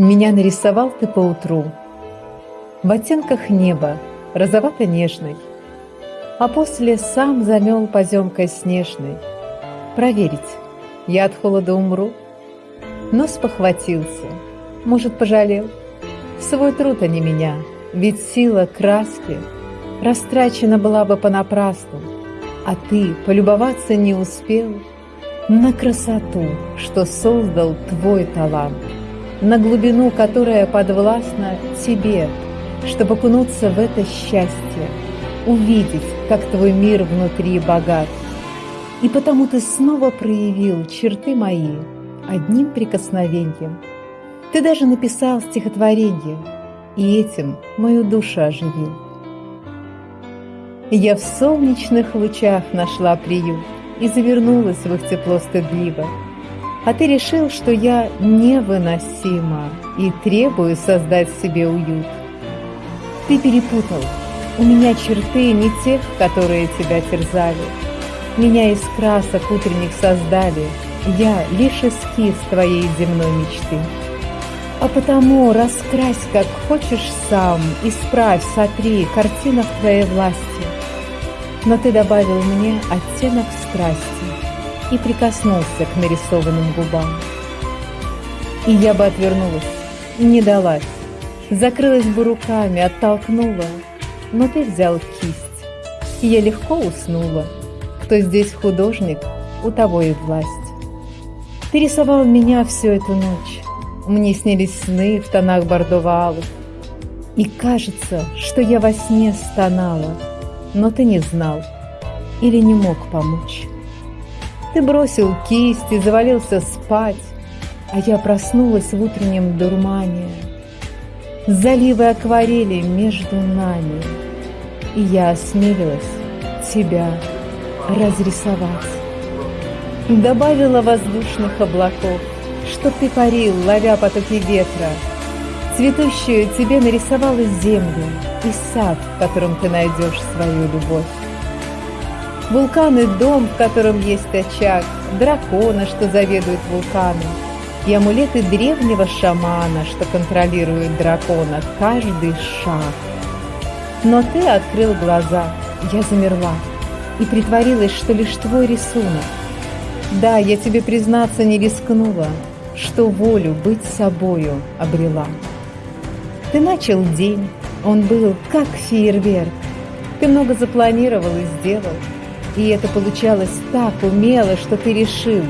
Меня нарисовал ты поутру В оттенках неба, розовато-нежной, А после сам замел поземкой снежной. Проверить, я от холода умру? Но спохватился, может, пожалел? Свой труд, а не меня, ведь сила краски Растрачена была бы понапрасну, А ты полюбоваться не успел На красоту, что создал твой талант на глубину, которая подвластна тебе, чтобы окунуться в это счастье, увидеть, как твой мир внутри богат. И потому ты снова проявил черты мои одним прикосновением. Ты даже написал стихотворение, и этим мою душу оживил. Я в солнечных лучах нашла приют и завернулась в их тепло стыдливо. А ты решил, что я невыносима и требую создать себе уют. Ты перепутал. У меня черты не тех, которые тебя терзали. Меня из красок утренних создали. Я лишь эскиз твоей земной мечты. А потому раскрась, как хочешь сам, Исправь, сотри, картина в твоей власти. Но ты добавил мне оттенок страсти и прикоснулся к нарисованным губам. И я бы отвернулась, не далась, закрылась бы руками, оттолкнула, но ты взял кисть, и я легко уснула. Кто здесь художник, у того и власть. Ты рисовал меня всю эту ночь, мне снились сны в тонах бордово-алых, и кажется, что я во сне стонала, но ты не знал или не мог помочь. Ты бросил кисть и завалился спать, А я проснулась в утреннем дурмане. Заливы акварели между нами, И я осмелилась тебя разрисовать. Добавила воздушных облаков, Чтоб ты парил, ловя потоки ветра. Цветущую тебе нарисовала землю И сад, в котором ты найдешь свою любовь. Вулкан и дом, в котором есть очаг, дракона, что заведует вулканом, и амулеты древнего шамана, что контролирует дракона каждый шаг. Но ты открыл глаза, я замерла и притворилась, что лишь твой рисунок. Да, я тебе признаться не рискнула, что волю быть собою обрела. Ты начал день, он был как фейерверк. Ты много запланировал и сделал, и это получалось так умело, что ты решил,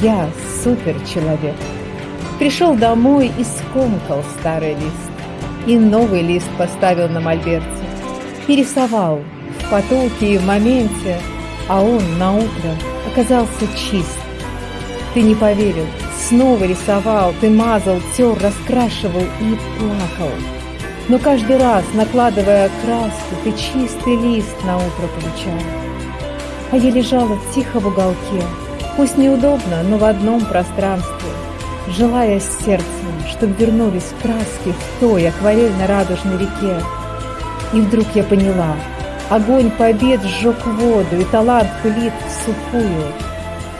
я суперчеловек. Пришел домой и скомкал старый лист. И новый лист поставил на мольберте. И рисовал в потоке и в моменте, а он на утро оказался чист. Ты не поверил, снова рисовал, ты мазал, тер, раскрашивал и плакал. Но каждый раз, накладывая краску, ты чистый лист на утро получал. А я лежала тихо в уголке, пусть неудобно, но в одном пространстве, желая сердцем, чтобы вернулись краски в той акварельно-радужной реке. И вдруг я поняла, огонь побед сжег воду, и талант пылит в сухую.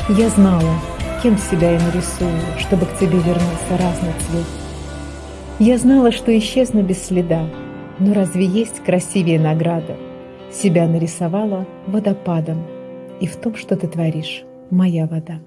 Я знала, кем себя я нарисую, чтобы к тебе вернулся разный цвет. Я знала, что исчезну без следа, но разве есть красивее награда? Себя нарисовала водопадом, и в том, что ты творишь, моя вода.